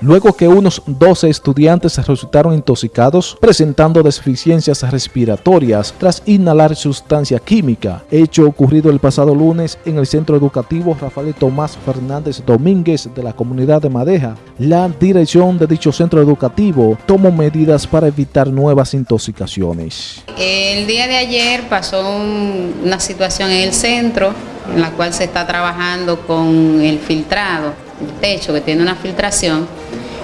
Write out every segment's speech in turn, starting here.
luego que unos 12 estudiantes resultaron intoxicados presentando deficiencias respiratorias tras inhalar sustancia química, hecho ocurrido el pasado lunes en el centro educativo Rafael Tomás Fernández Domínguez de la comunidad de Madeja. La dirección de dicho centro educativo tomó medidas para evitar nuevas intoxicaciones. El día de ayer pasó una situación en el centro en la cual se está trabajando con el filtrado, el techo que tiene una filtración,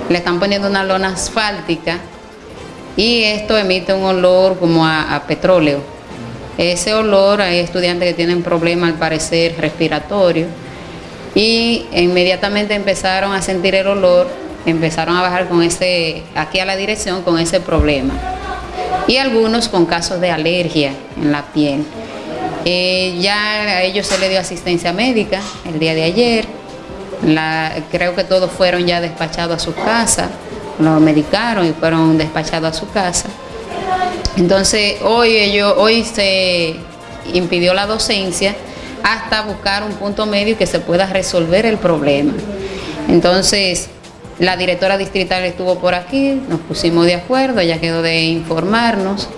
le están poniendo una lona asfáltica y esto emite un olor como a, petróleo. Ese olor, hay estudiantes que tienen problemas al parecer respiratorio y inmediatamente empezaron a sentir el olor, empezaron a bajar con ese, aquí a la dirección con ese problema. Y algunos con casos de alergia en la piel. Eh, ya a ellos se le dio asistencia médica el día de ayer. Creo que todos fueron ya despachados a su casa, los medicaron y fueron despachados a su casa. Entonces hoy, ellos, hoy se impidió la docencia hasta buscar un punto medio que se pueda resolver el problema. Entonces, la directora distrital estuvo por aquí, nos pusimos de acuerdo, ella quedó de informarnos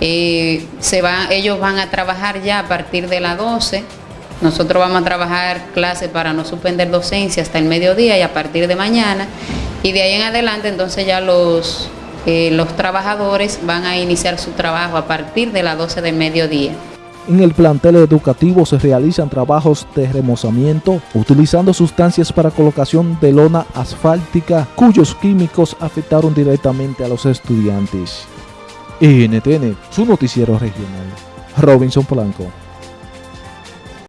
eh, se va, ellos van a trabajar ya a partir de las 12. Nosotros vamos a trabajar clases para no suspender docencia hasta el mediodía y a partir de mañana. Y de ahí en adelante entonces ya los, eh, los trabajadores van a iniciar su trabajo a partir de las 12 del mediodía. En el plantel educativo se realizan trabajos de remozamiento utilizando sustancias para colocación de lona asfáltica cuyos químicos afectaron directamente a los estudiantes. NTN, su noticiero regional. Robinson Polanco.